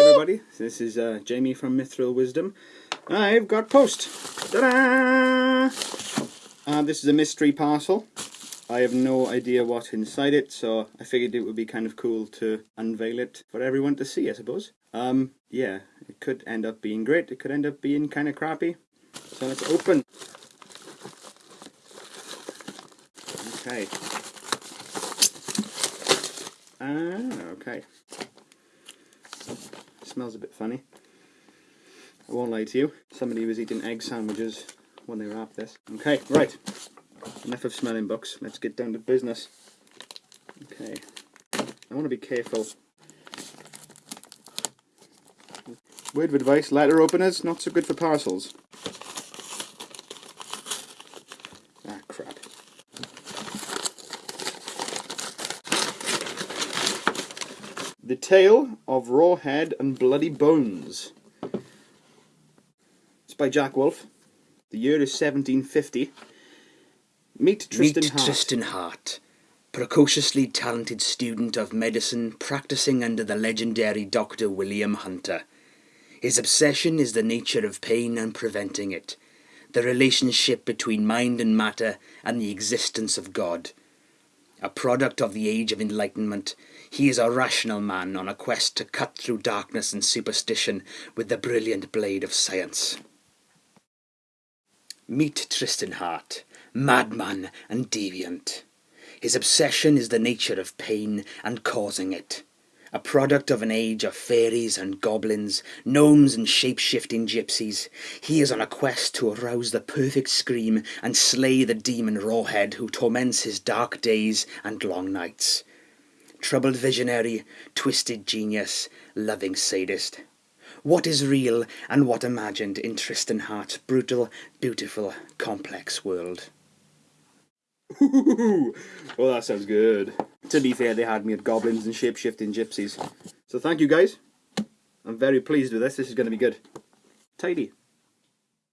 everybody, this is uh, Jamie from Mithril Wisdom. I've got post. Ta-da! Uh, this is a mystery parcel. I have no idea what's inside it, so I figured it would be kind of cool to unveil it for everyone to see, I suppose. Um, yeah, it could end up being great, it could end up being kind of crappy. So let's open. Okay. Ah, okay. Smells a bit funny. I won't lie to you. Somebody was eating egg sandwiches when they wrapped this. Okay, right. Enough of smelling books. Let's get down to business. Okay. I want to be careful. Word of advice, letter openers, not so good for parcels. Ah, crap. The Tale of Rawhead and Bloody Bones. It's by Jack Wolf. The year is 1750. Meet Tristan Meet Hart. Tristan Hart, precociously talented student of medicine practicing under the legendary Dr. William Hunter. His obsession is the nature of pain and preventing it, the relationship between mind and matter, and the existence of God. A product of the age of enlightenment, he is a rational man on a quest to cut through darkness and superstition with the brilliant blade of science. Meet Tristan Hart, madman and deviant. His obsession is the nature of pain and causing it. A product of an age of fairies and goblins, gnomes and shape-shifting gypsies, he is on a quest to arouse the perfect scream and slay the demon Rawhead who torments his dark days and long nights. Troubled visionary, twisted genius, loving sadist. What is real and what imagined in Tristan Hart's brutal, beautiful, complex world? Well, that sounds good. To be fair, they had me at goblins and shape-shifting gypsies. So thank you guys. I'm very pleased with this. This is going to be good. Tidy.